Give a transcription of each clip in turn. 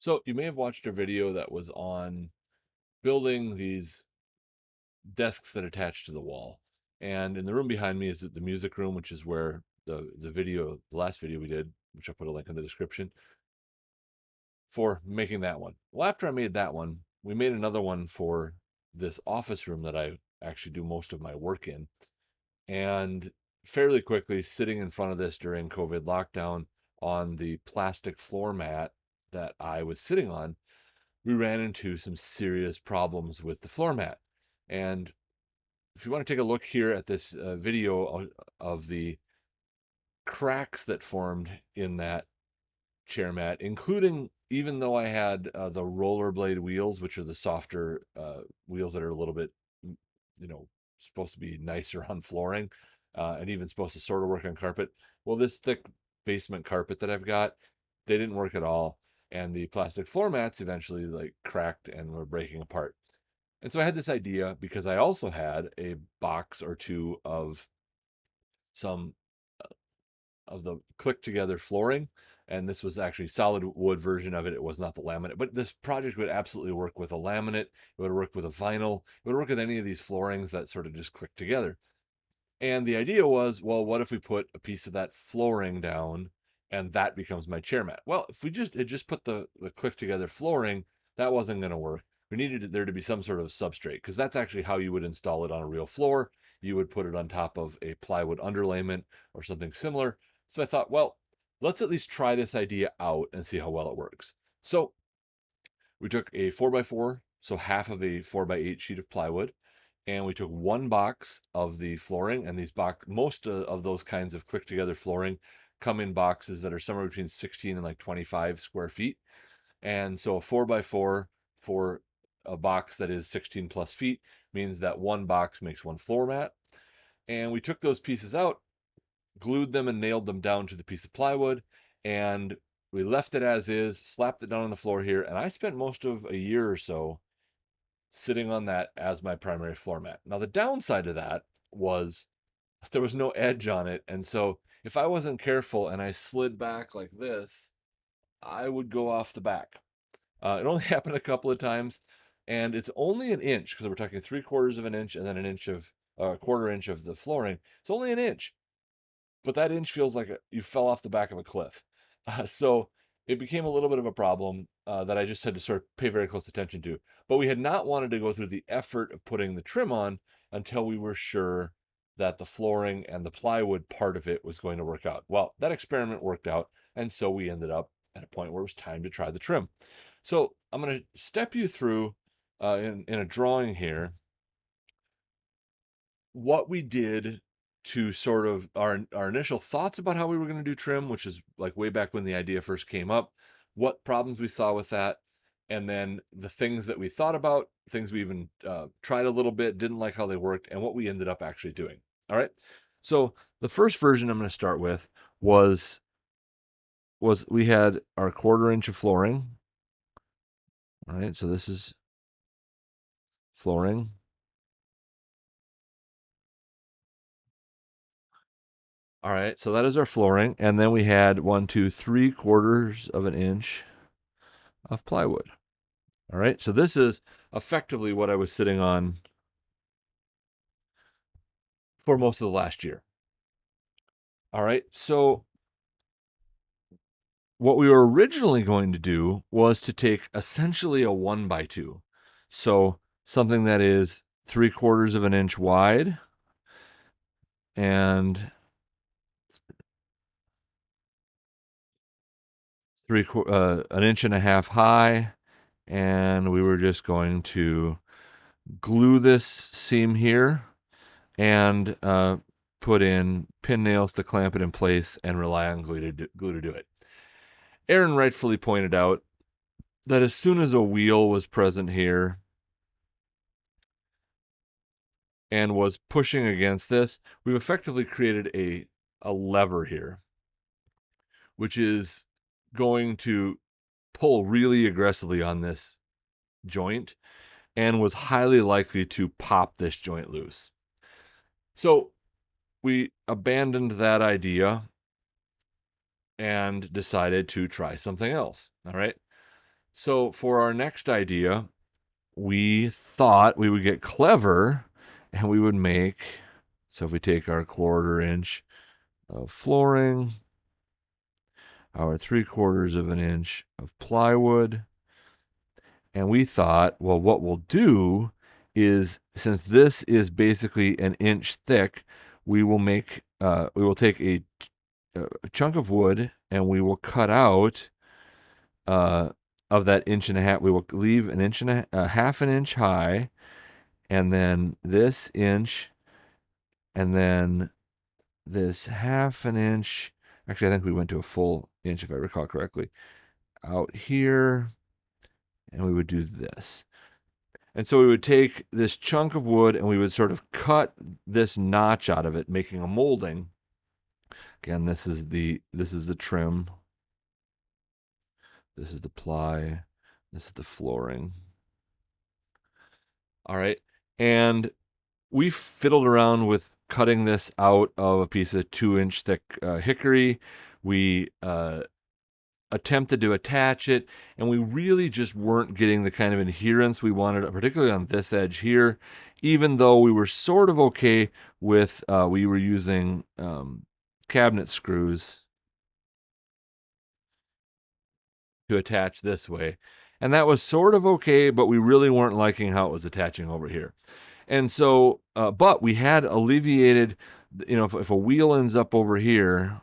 So you may have watched a video that was on building these desks that attach to the wall. And in the room behind me is the music room, which is where the, the video, the last video we did, which I'll put a link in the description, for making that one. Well, after I made that one, we made another one for this office room that I actually do most of my work in. And fairly quickly, sitting in front of this during COVID lockdown on the plastic floor mat that I was sitting on, we ran into some serious problems with the floor mat. And if you want to take a look here at this uh, video of the cracks that formed in that chair mat, including even though I had uh, the rollerblade wheels, which are the softer uh, wheels that are a little bit, you know, supposed to be nicer on flooring uh, and even supposed to sort of work on carpet. Well, this thick basement carpet that I've got, they didn't work at all and the plastic floor mats eventually like cracked and were breaking apart. And so I had this idea because I also had a box or two of some uh, of the click together flooring and this was actually solid wood version of it it was not the laminate but this project would absolutely work with a laminate it would work with a vinyl it would work with any of these floorings that sort of just click together and the idea was well what if we put a piece of that flooring down and that becomes my chair mat. Well, if we just just put the, the click together flooring, that wasn't going to work. We needed there to be some sort of substrate because that's actually how you would install it on a real floor. You would put it on top of a plywood underlayment or something similar. So I thought, well, let's at least try this idea out and see how well it works. So we took a 4x4, so half of a 4x8 sheet of plywood, and we took one box of the flooring and these box most uh, of those kinds of click together flooring come in boxes that are somewhere between 16 and like 25 square feet. And so a four by four for a box that is 16 plus feet means that one box makes one floor mat. And we took those pieces out, glued them and nailed them down to the piece of plywood. And we left it as is, slapped it down on the floor here. And I spent most of a year or so sitting on that as my primary floor mat. Now, the downside of that was there was no edge on it. And so if I wasn't careful and I slid back like this, I would go off the back. Uh, it only happened a couple of times, and it's only an inch because we're talking three quarters of an inch and then an inch of a uh, quarter inch of the flooring. It's only an inch, but that inch feels like a, you fell off the back of a cliff. Uh, so it became a little bit of a problem uh, that I just had to sort of pay very close attention to. But we had not wanted to go through the effort of putting the trim on until we were sure that the flooring and the plywood part of it was going to work out. Well, that experiment worked out, and so we ended up at a point where it was time to try the trim. So I'm going to step you through uh, in, in a drawing here what we did to sort of our, our initial thoughts about how we were going to do trim, which is like way back when the idea first came up, what problems we saw with that, and then the things that we thought about, things we even uh, tried a little bit, didn't like how they worked, and what we ended up actually doing. All right. So the first version I'm going to start with was was we had our quarter inch of flooring. All right. So this is flooring. All right. So that is our flooring. And then we had one, two, three quarters of an inch of plywood. All right. So this is effectively what I was sitting on for most of the last year. All right. So what we were originally going to do was to take essentially a one by two. So something that is three quarters of an inch wide and three uh, an inch and a half high and we were just going to glue this seam here and uh, put in pin nails to clamp it in place and rely on glue to do, glue to do it. Aaron rightfully pointed out that as soon as a wheel was present here and was pushing against this, we've effectively created a, a lever here, which is going to pull really aggressively on this joint and was highly likely to pop this joint loose. So we abandoned that idea and decided to try something else. All right. So for our next idea, we thought we would get clever and we would make, so if we take our quarter inch of flooring, our three quarters of an inch of plywood, and we thought, well, what we'll do is since this is basically an inch thick, we will make, uh, we will take a, a chunk of wood and we will cut out uh, of that inch and a half. We will leave an inch and a, a half an inch high, and then this inch, and then this half an inch. Actually, I think we went to a full inch if I recall correctly. Out here, and we would do this. And so we would take this chunk of wood and we would sort of cut this notch out of it, making a molding. Again, this is the this is the trim. This is the ply. This is the flooring. All right. And we fiddled around with cutting this out of a piece of two inch thick uh, hickory. We uh, attempted to attach it, and we really just weren't getting the kind of adherence we wanted, particularly on this edge here, even though we were sort of okay with, uh, we were using um, cabinet screws to attach this way. And that was sort of okay, but we really weren't liking how it was attaching over here. And so, uh, but we had alleviated, you know, if, if a wheel ends up over here,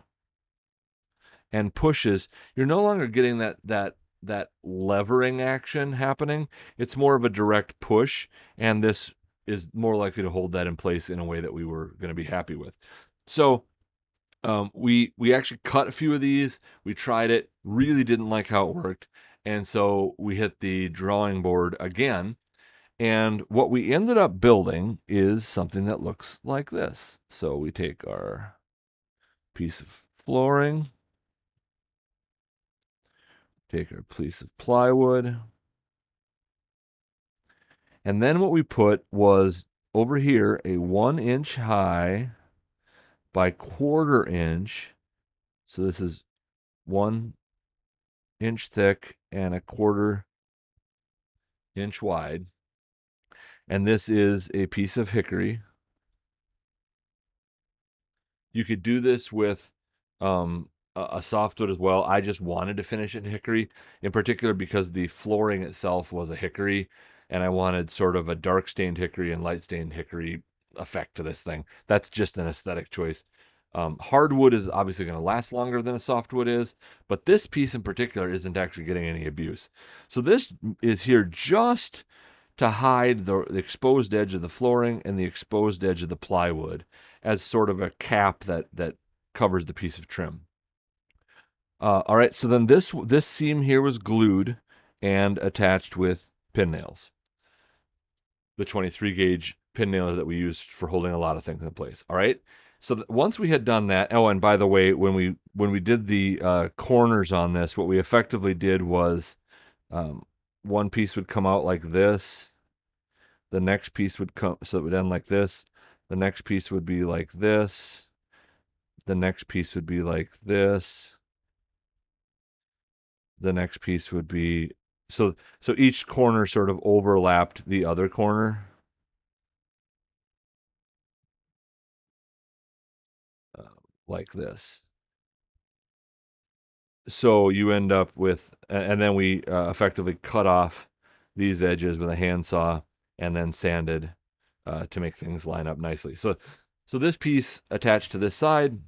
and pushes, you're no longer getting that that that levering action happening. It's more of a direct push, and this is more likely to hold that in place in a way that we were going to be happy with. So um, we we actually cut a few of these. We tried it, really didn't like how it worked, and so we hit the drawing board again. And what we ended up building is something that looks like this. So we take our piece of flooring, Take our piece of plywood. And then what we put was over here a one inch high by quarter inch. So this is one inch thick and a quarter inch wide. And this is a piece of hickory. You could do this with um, a softwood as well. I just wanted to finish it in hickory, in particular because the flooring itself was a hickory, and I wanted sort of a dark stained hickory and light stained hickory effect to this thing. That's just an aesthetic choice. Um, hardwood is obviously going to last longer than a softwood is, but this piece in particular isn't actually getting any abuse. So this is here just to hide the, the exposed edge of the flooring and the exposed edge of the plywood as sort of a cap that that covers the piece of trim. Uh, all right, so then this this seam here was glued and attached with pin nails. The 23 gauge pin nailer that we used for holding a lot of things in place. All right. So once we had done that, oh, and by the way, when we when we did the uh, corners on this, what we effectively did was um, one piece would come out like this, the next piece would come, so it would end like this. The next piece would be like this. The next piece would be like this the next piece would be so so each corner sort of overlapped the other corner? Uh, like this. So you end up with and then we uh, effectively cut off these edges with a handsaw and then sanded uh, to make things line up nicely. So so this piece attached to this side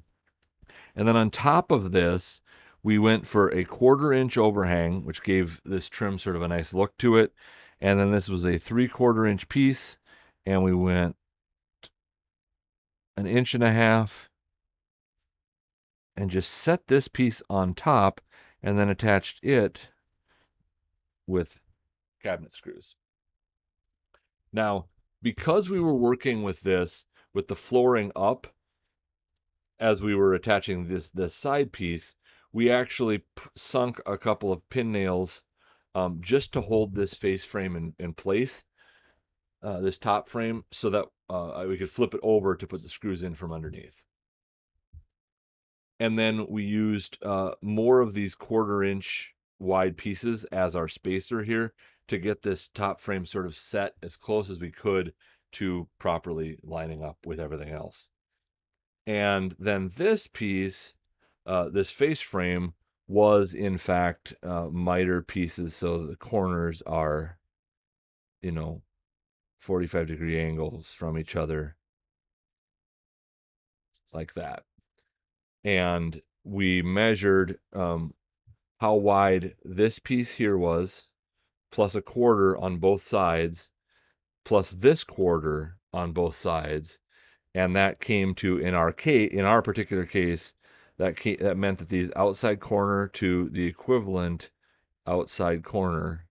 and then on top of this we went for a quarter inch overhang, which gave this trim sort of a nice look to it. And then this was a three quarter inch piece, and we went an inch and a half and just set this piece on top and then attached it with cabinet screws. Now, because we were working with this with the flooring up as we were attaching this this side piece, we actually sunk a couple of pin nails um, just to hold this face frame in, in place, uh, this top frame, so that uh, we could flip it over to put the screws in from underneath. And then we used uh, more of these quarter inch wide pieces as our spacer here to get this top frame sort of set as close as we could to properly lining up with everything else. And then this piece, uh, this face frame, was in fact uh, miter pieces. So the corners are, you know, 45 degree angles from each other like that. And we measured um, how wide this piece here was, plus a quarter on both sides, plus this quarter on both sides. And that came to, in our case, in our particular case, that, came, that meant that these outside corner to the equivalent outside corner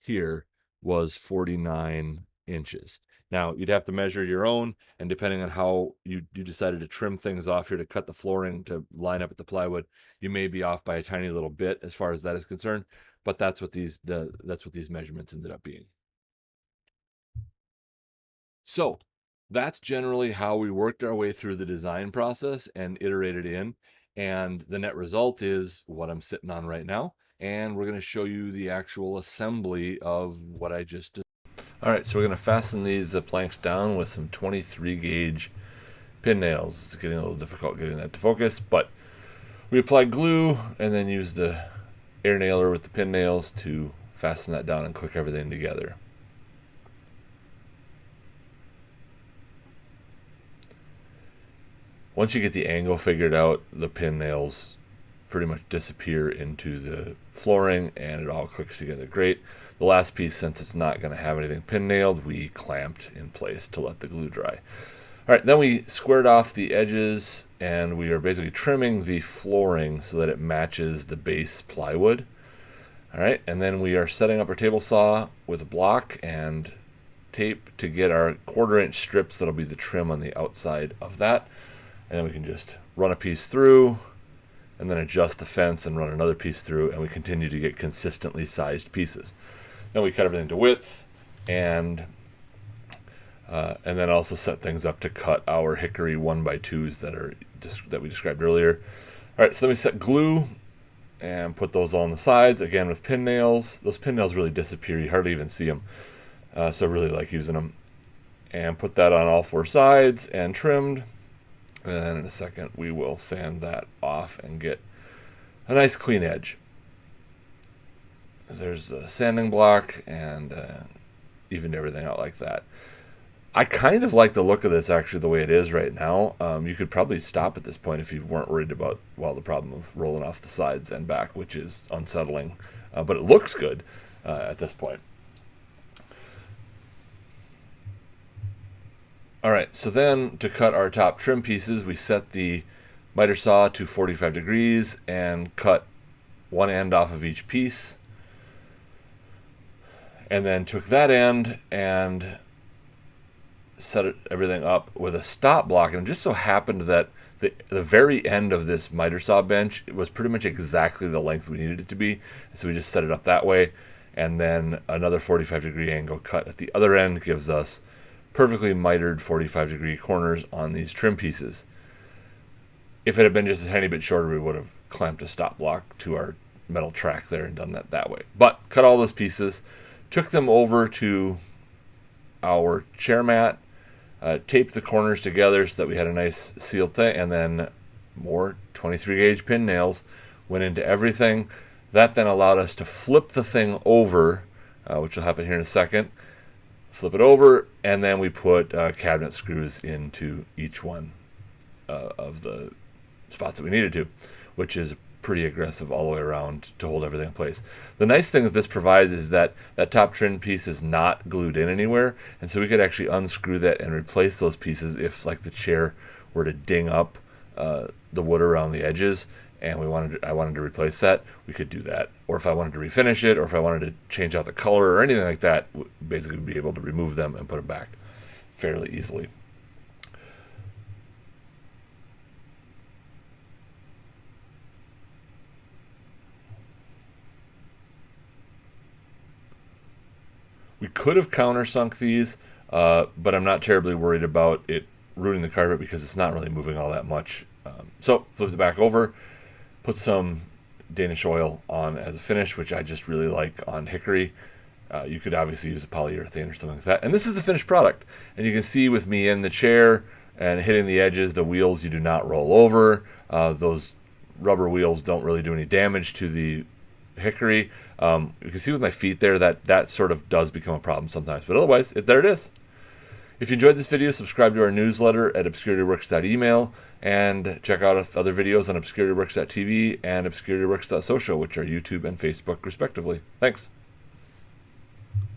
here was 49 inches. Now, you'd have to measure your own, and depending on how you, you decided to trim things off here to cut the flooring to line up with the plywood, you may be off by a tiny little bit as far as that is concerned, but that's what these the that's what these measurements ended up being. So, that's generally how we worked our way through the design process and iterated in, and the net result is what I'm sitting on right now, and we're going to show you the actual assembly of what I just did. all right, so we're going to fasten these uh, planks down with some 23 gauge pin nails. It's getting a little difficult getting that to focus, but we apply glue and then use the air nailer with the pin nails to fasten that down and click everything together. Once you get the angle figured out, the pin nails pretty much disappear into the flooring and it all clicks together great. The last piece, since it's not going to have anything pin nailed, we clamped in place to let the glue dry. All right, then we squared off the edges and we are basically trimming the flooring so that it matches the base plywood. All right, and then we are setting up our table saw with a block and tape to get our quarter inch strips that'll be the trim on the outside of that. And then we can just run a piece through and then adjust the fence and run another piece through and we continue to get consistently sized pieces. Then we cut everything to width and uh, and then also set things up to cut our hickory one by twos that are that we described earlier. All right, so then we set glue and put those on the sides again with pin nails. Those pin nails really disappear; you hardly even see them. Uh, so I really like using them. And put that on all four sides and trimmed. And then in a second, we will sand that off and get a nice clean edge there's a sanding block and uh, everything out like that. I kind of like the look of this actually the way it is right now. Um, you could probably stop at this point if you weren't worried about well the problem of rolling off the sides and back, which is unsettling, uh, but it looks good uh, at this point. All right, so then to cut our top trim pieces, we set the miter saw to 45 degrees and cut one end off of each piece and then took that end and set it, everything up with a stop block. And it just so happened that the, the very end of this miter saw bench was pretty much exactly the length we needed it to be. So we just set it up that way. And then another 45 degree angle cut at the other end gives us perfectly mitered 45 degree corners on these trim pieces. If it had been just a tiny bit shorter, we would have clamped a stop block to our metal track there and done that that way. But cut all those pieces took them over to our chair mat, uh, taped the corners together so that we had a nice sealed thing, and then more 23 gauge pin nails went into everything. That then allowed us to flip the thing over, uh, which will happen here in a second. Flip it over, and then we put uh, cabinet screws into each one uh, of the spots that we needed to, which is pretty aggressive all the way around to hold everything in place. The nice thing that this provides is that that top trim piece is not glued in anywhere, and so we could actually unscrew that and replace those pieces if like the chair were to ding up uh, the wood around the edges and we wanted to, I wanted to replace that, we could do that. Or if I wanted to refinish it, or if I wanted to change out the color or anything like that, basically be able to remove them and put them back fairly easily. We could have countersunk these, uh, but I'm not terribly worried about it ruining the carpet because it's not really moving all that much. Um, so flip it back over, put some Danish oil on as a finish, which I just really like on hickory. Uh, you could obviously use a polyurethane or something like that. And this is the finished product. And you can see with me in the chair and hitting the edges, the wheels you do not roll over. Uh, those rubber wheels don't really do any damage to the hickory. Um, you can see with my feet there that that sort of does become a problem sometimes. But otherwise, it, there it is. If you enjoyed this video, subscribe to our newsletter at obscurityworks.email and check out other videos on obscurityworks.tv and obscurityworks.social, which are YouTube and Facebook, respectively. Thanks.